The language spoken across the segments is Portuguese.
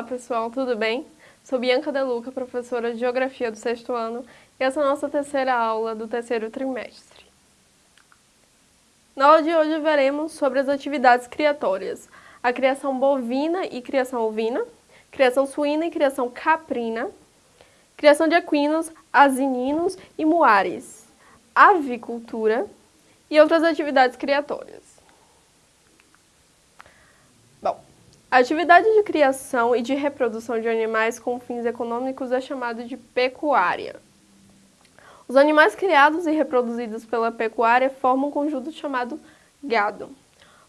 Olá pessoal, tudo bem? Sou Bianca Deluca, professora de Geografia do sexto ano, e essa é a nossa terceira aula do terceiro trimestre. Na aula de hoje veremos sobre as atividades criatórias, a criação bovina e criação ovina, criação suína e criação caprina, criação de equinos, asininos e muares, avicultura e outras atividades criatórias. A atividade de criação e de reprodução de animais com fins econômicos é chamada de pecuária. Os animais criados e reproduzidos pela pecuária formam um conjunto chamado gado,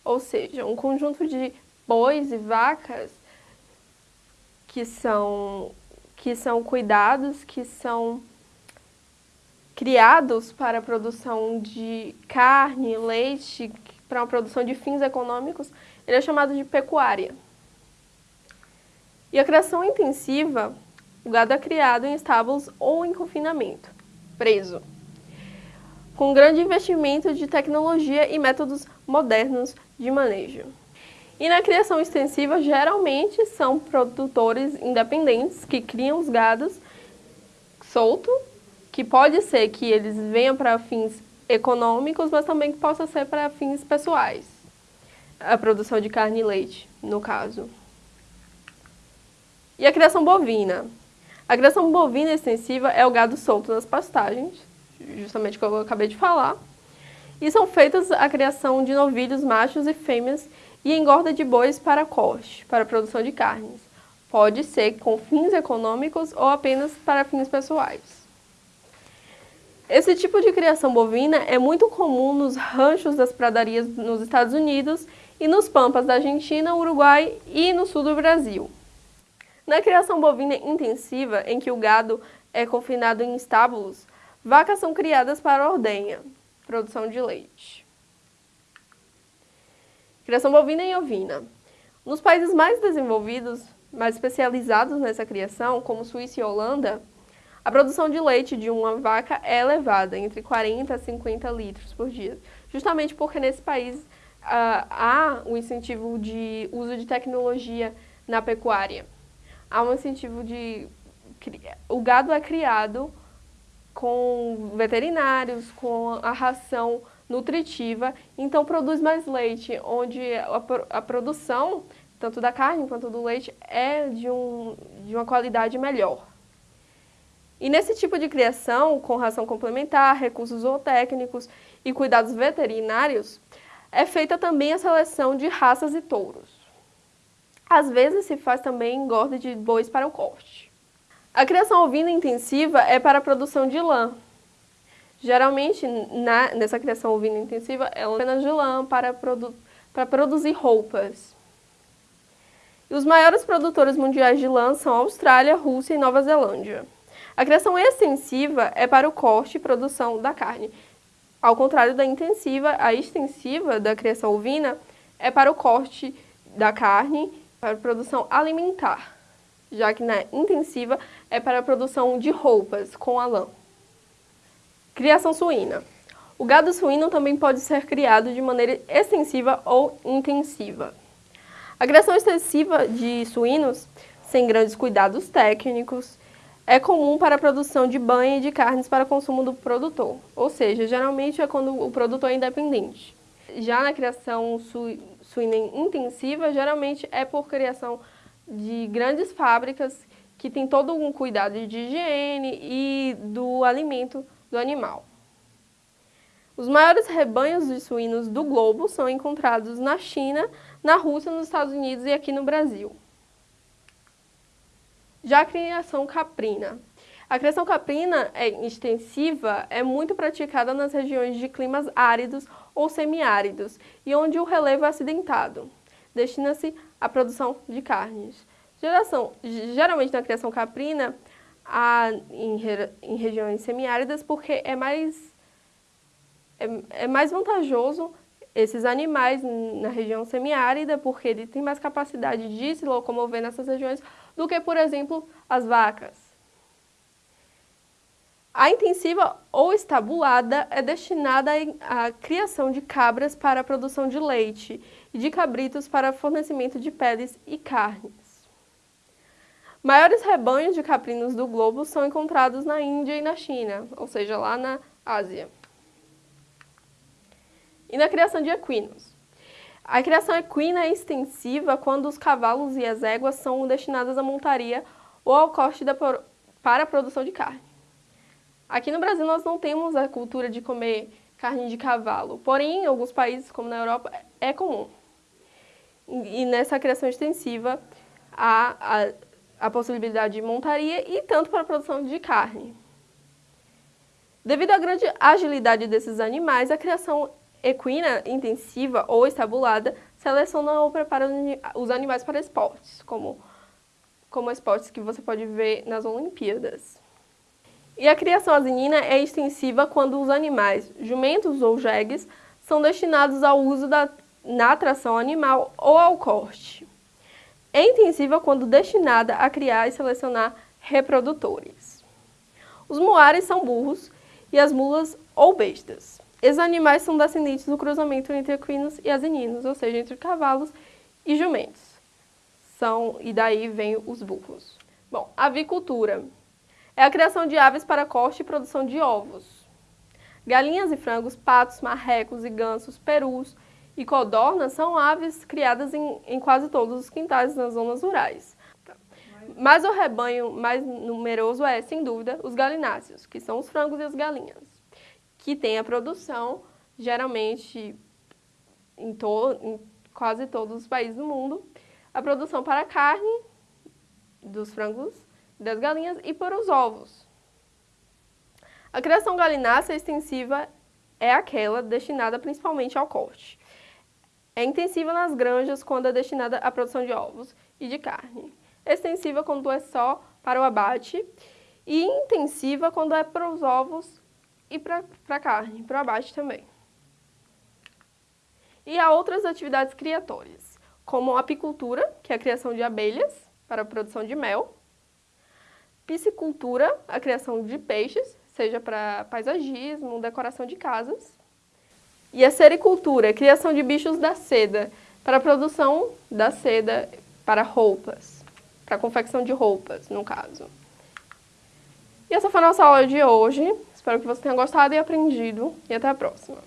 ou seja, um conjunto de bois e vacas que são, que são cuidados, que são criados para a produção de carne, leite, para a produção de fins econômicos, ele é chamado de pecuária. E a criação intensiva, o gado é criado em estábulos ou em confinamento, preso, com grande investimento de tecnologia e métodos modernos de manejo. E na criação extensiva, geralmente são produtores independentes que criam os gados solto, que pode ser que eles venham para fins econômicos, mas também que possa ser para fins pessoais. A produção de carne e leite, no caso. E a criação bovina. A criação bovina extensiva é o gado solto nas pastagens, justamente como eu acabei de falar. E são feitas a criação de novilhos machos e fêmeas e engorda de bois para corte, para produção de carnes. Pode ser com fins econômicos ou apenas para fins pessoais. Esse tipo de criação bovina é muito comum nos ranchos das pradarias nos Estados Unidos e nos pampas da Argentina, Uruguai e no sul do Brasil. Na criação bovina intensiva, em que o gado é confinado em estábulos, vacas são criadas para ordenha, produção de leite. Criação bovina e ovina. Nos países mais desenvolvidos, mais especializados nessa criação, como Suíça e Holanda, a produção de leite de uma vaca é elevada, entre 40 a 50 litros por dia, justamente porque nesse país uh, há o incentivo de uso de tecnologia na pecuária há um incentivo de... O gado é criado com veterinários, com a ração nutritiva, então produz mais leite, onde a, a produção, tanto da carne quanto do leite, é de, um, de uma qualidade melhor. E nesse tipo de criação, com ração complementar, recursos zootécnicos e cuidados veterinários, é feita também a seleção de raças e touros. Às vezes se faz também engorda de bois para o corte. A criação ovina intensiva é para a produção de lã. Geralmente, na, nessa criação ovina intensiva, é apenas de lã para, produ para produzir roupas. E os maiores produtores mundiais de lã são Austrália, Rússia e Nova Zelândia. A criação extensiva é para o corte e produção da carne. Ao contrário da intensiva, a extensiva da criação ovina é para o corte da carne para produção alimentar, já que na intensiva é para a produção de roupas com a lã. Criação suína. O gado suíno também pode ser criado de maneira extensiva ou intensiva. A criação extensiva de suínos, sem grandes cuidados técnicos, é comum para a produção de banha e de carnes para consumo do produtor, ou seja, geralmente é quando o produtor é independente. Já na criação su suína intensiva, geralmente é por criação de grandes fábricas que tem todo um cuidado de higiene e do alimento do animal. Os maiores rebanhos de suínos do globo são encontrados na China, na Rússia, nos Estados Unidos e aqui no Brasil. Já a criação caprina. A criação caprina é extensiva é muito praticada nas regiões de climas áridos ou semiáridos e onde o relevo é acidentado. Destina-se à produção de carnes. Geração, geralmente na criação caprina, em, em regiões semiáridas porque é mais, é, é mais vantajoso esses animais na região semiárida, porque ele tem mais capacidade de se locomover nessas regiões do que, por exemplo, as vacas. A intensiva ou estabulada é destinada à criação de cabras para a produção de leite e de cabritos para fornecimento de peles e carnes. Maiores rebanhos de caprinos do globo são encontrados na Índia e na China, ou seja, lá na Ásia. E na criação de equinos. A criação equina é extensiva quando os cavalos e as éguas são destinadas à montaria ou ao corte da, para a produção de carne. Aqui no Brasil nós não temos a cultura de comer carne de cavalo, porém em alguns países, como na Europa, é comum. E nessa criação extensiva há a, a possibilidade de montaria e tanto para a produção de carne. Devido à grande agilidade desses animais, a criação equina intensiva ou estabulada seleciona ou prepara os animais para esportes, como, como esportes que você pode ver nas Olimpíadas. E a criação asinina é extensiva quando os animais, jumentos ou jegues, são destinados ao uso da, na atração animal ou ao corte. É intensiva quando destinada a criar e selecionar reprodutores. Os moares são burros e as mulas ou bestas. Esses animais são descendentes do cruzamento entre equinos e asininos, ou seja, entre cavalos e jumentos. São, e daí vem os burros. Bom, avicultura é a criação de aves para corte e produção de ovos. Galinhas e frangos, patos, marrecos e gansos, perus e codornas são aves criadas em, em quase todos os quintais nas zonas rurais. Mas o rebanho mais numeroso é, sem dúvida, os galináceos, que são os frangos e as galinhas que tem a produção, geralmente em, to em quase todos os países do mundo, a produção para carne dos frangos, das galinhas e para os ovos. A criação galinácea extensiva é aquela destinada principalmente ao corte. É intensiva nas granjas quando é destinada à produção de ovos e de carne. Extensiva quando é só para o abate e intensiva quando é para os ovos e para a carne, para o abate também. E há outras atividades criatórias, como a apicultura, que é a criação de abelhas para a produção de mel, piscicultura, a criação de peixes, seja para paisagismo, decoração de casas, e a sericultura, a criação de bichos da seda, para a produção da seda para roupas, para a confecção de roupas, no caso. E essa foi a nossa aula de hoje. Espero que você tenha gostado e aprendido. E até a próxima.